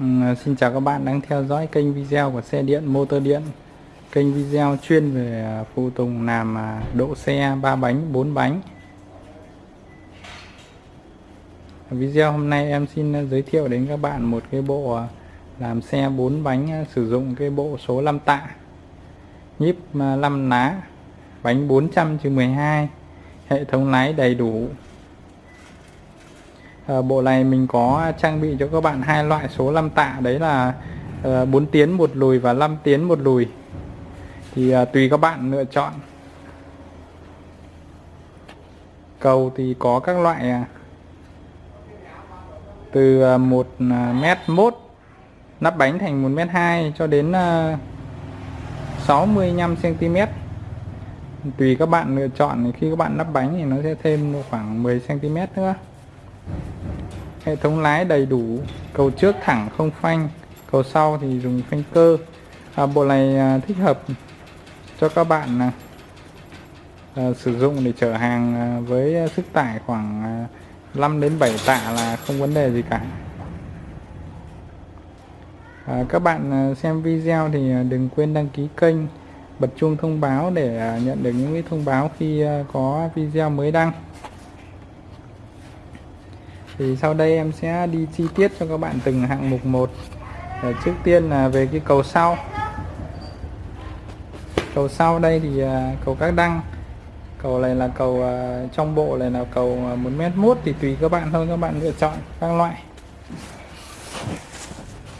Ừ, Xin chào các bạn đang theo dõi kênh video của xe điện motor điện. Kênh video chuyên về à, phụ tùng làm à, độ xe 3 bánh 4 bánh. Video hôm nay em xin giới thiệu đến các bạn một cái bộ à, làm xe 4 bánh sử dụng cái bộ số 5 tạ. Nhíp 5 lá bánh 400 12 hệ thống lái đầy đủ à, bộ này mình có trang bị cho các bạn hai loại số 5 tạ đấy là ờ, à, 4 tiến một lùi và 5 tiến một lùi. Thì à, tùy các bạn lựa chọn. Cầu thì có các loại à, từ 1 à, mét mốt nắp bánh thành 1 mét 2 cho đến 65 cm tùy các bạn lựa chọn khi các bạn nắp bánh thì nó sẽ thêm khoảng 10 cm nữa hệ thống lái đầy đủ cầu trước thẳng không phanh cầu sau thì dùng phanh cơ. À, bộ này à, thích hợp cho các bạn à, à, sử dụng để chở hàng à, với sức tải khoảng à, 5 đến 7 tạ là không vấn đề gì cả. À, các bạn à, xem video thì à, đừng quên đăng ký kênh bật chuông thông báo để à, nhận được những cái thông báo khi à, có video mới đăng thì sau đây em sẽ đi chi tiết cho các bạn từng hạng mục một. Ờ, trước tiên là về cái cầu sau. Cầu sau đây thì à, cầu các đăng. Cầu này là cầu à, trong bộ này là cầu à, một mét mốt thì tùy các bạn thôi các bạn lựa chọn các loại.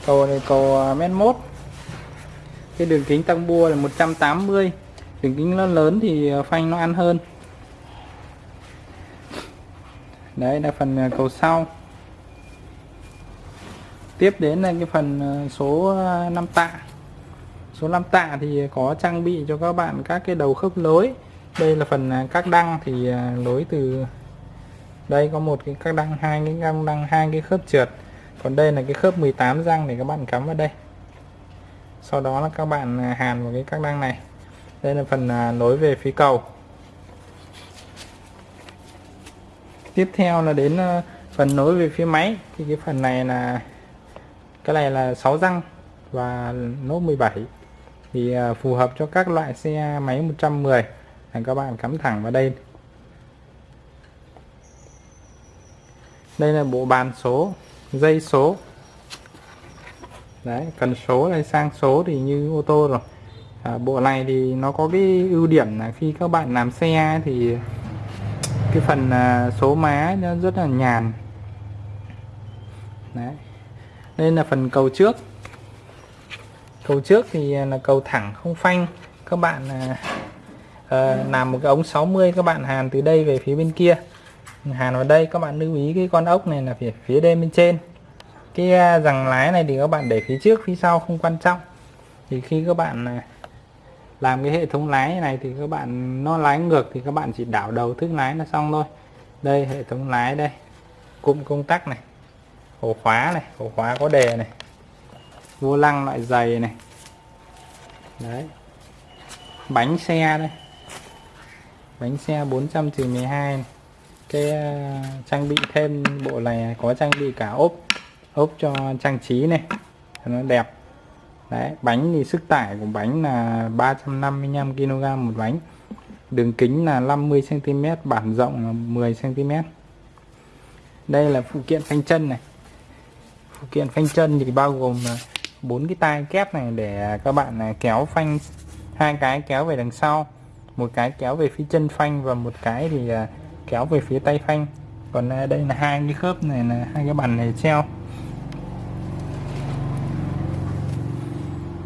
Cầu này cầu à, mét mốt cái đường kính tăng bua là 180 đường kính nó lớn thì phanh nó ăn hơn đấy, là phần à, cầu sau. Tiếp đến là cái phần à, số à, 5 tạ. Số 5 tạ thì có trang bị cho các bạn các cái đầu khớp lối. Đây là phần các đăng thì lối từ, đây có một cái các đăng, hai cái răng đăng, hai cái khớp trượt. Còn đây là cái khớp 18 răng để các bạn cắm vào đây. Sau đó là các bạn hàn vào cái các đăng này. Đây là phần nối về phía cầu. Tiếp theo là đến ờ, phần nối về phía máy. Thì cái phần này là cái này là 6 răng và nốt 17 thì ờ, phù hợp cho các loại xe máy 110 là các bạn cắm thẳng vào đây. Đây là bộ bàn số dây số. Đấy cần số hay sang số thì như ô tô rồi. À, bộ này thì nó có cái ưu điểm là khi các bạn làm xe thì cái phần à, số má nó rất là nhàn. Đấy. Đây là phần cầu trước. Cầu trước thì à, là cầu thẳng không phanh. Các bạn à, à làm một cái ống 60 các bạn hàn từ đây về phía bên kia. Hàn vào đây các bạn lưu ý cái con ốc này là phía phía đây bên trên. Cái rằng lái này thì các bạn để phía trước phía sau không quan trọng. Thì khi các bạn làm cái hệ thống lái này thì các bạn nó lái ngược thì các bạn chỉ đảo đầu thức lái là xong thôi. Đây hệ thống lái đây. Cụm công tắc này ổ khóa này ổ khóa có đề này vô lăng loại dày này. Đấy. Bánh xe đây. Bánh xe 400 12 này. cái uh, trang bị thêm bộ này có trang bị cả ốp ốp cho trang trí này. Nó đẹp đấy, bánh thì sức tải của bánh là 355 kg một bánh. Đường kính là 50 cm bản rộng là 10 cm đây là phụ kiện phanh chân này. Phụ kiện phanh chân thì bao gồm là bốn cái tay kép này để các bạn à, kéo phanh. Hai cái kéo về đằng sau, một cái kéo về phía chân phanh và một cái thì à, kéo về phía tay phanh. Còn à, đây là hai cái khớp này là hai cái bàn này treo.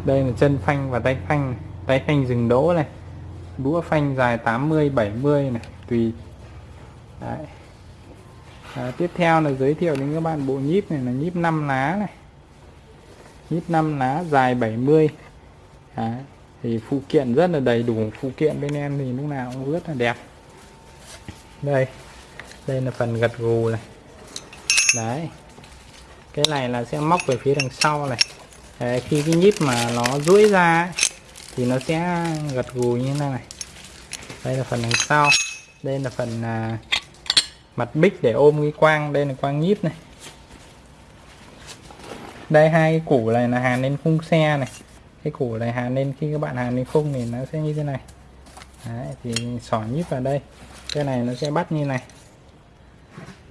Đây là chân phanh và tay phanh. Tay phanh dừng đỗ này. Đũa phanh dài 80 70 này. Tùy. Đấy. À, tiếp theo là giới thiệu đến các bạn bộ nhíp này là nhíp 5 lá này. Nhíp 5 lá dài 70 Đấy. thì phụ kiện rất là đầy đủ. Phụ kiện bên em thì lúc nào cũng rất là đẹp. Đây. Đây là phần gật gù này. Đấy. Cái này là sẽ móc về phía đằng sau này. Đấy, khi cái nhíp mà nó duỗi ra ấy, thì nó sẽ gật gù như thế này. Đây là phần đằng sau. Đây là phần à, mặt bích để ôm cái quang. Đây là quang nhíp này. Đây hai cái củ này là hàn lên khung xe này. Cái củ này hàn lên khi các bạn hàn lên khung thì nó sẽ như thế này. Đấy, thì xỏ nhíp vào đây. Cái này nó sẽ bắt như này.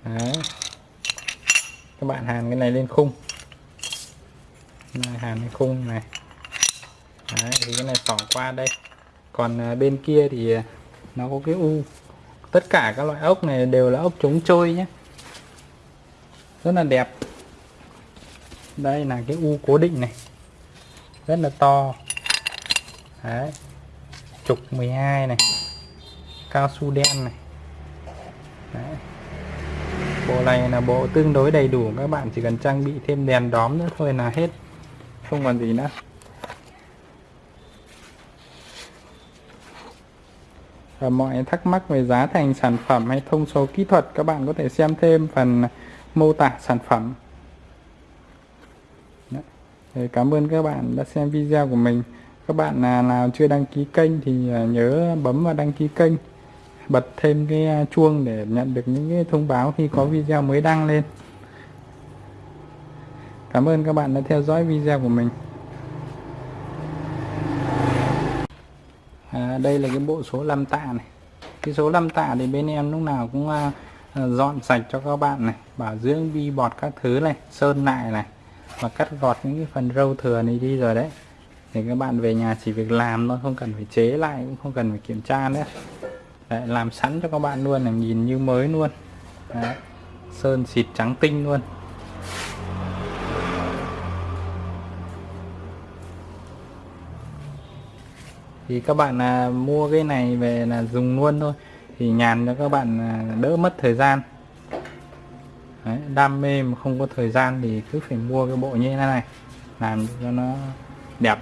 Đấy. các bạn hàn cái này lên khung hàn cái khung này. Đấy, thì cái này xỏ qua đây. Còn à, bên kia thì à, nó có cái u. Tất cả các loại ốc này đều là ốc chống trôi nhé. Rất là đẹp. Đây là cái u cố định này. Rất là to. Đấy. Trục 12 này. Cao su đen này. Đấy. bộ này là bộ tương đối đầy đủ. Các bạn chỉ cần trang bị thêm đèn đóm nữa thôi là hết không còn gì nữa. Và mọi thắc mắc về giá thành sản phẩm hay thông số kỹ thuật, các bạn có thể xem thêm phần mô tả sản phẩm. Đấy. cảm ơn các bạn đã xem video của mình. Các bạn à, nào chưa đăng ký kênh thì à, nhớ bấm vào đăng ký kênh, bật thêm cái à, chuông để nhận được những cái thông báo khi có video mới đăng lên cảm ơn các bạn đã theo dõi video của mình. À, đây là cái bộ số 5 tạ này. Cái số 5 tạ thì bên em lúc nào cũng à, à, dọn sạch cho các bạn này. Bảo dưỡng vi bọt các thứ này sơn lại này. Và cắt gọt những cái phần râu thừa này đi rồi đấy. Thì các bạn về nhà chỉ việc làm thôi không cần phải chế lại cũng không cần phải kiểm tra nữa. Đấy, làm sẵn cho các bạn luôn là nhìn như mới luôn. Đấy. sơn xịt trắng tinh luôn. Thì các bạn à, mua cái này về là dùng luôn thôi. Thì nhàn cho các bạn à, đỡ mất thời gian. Đấy, đam mê mà không có thời gian thì cứ phải mua cái bộ như thế này làm cho nó đẹp.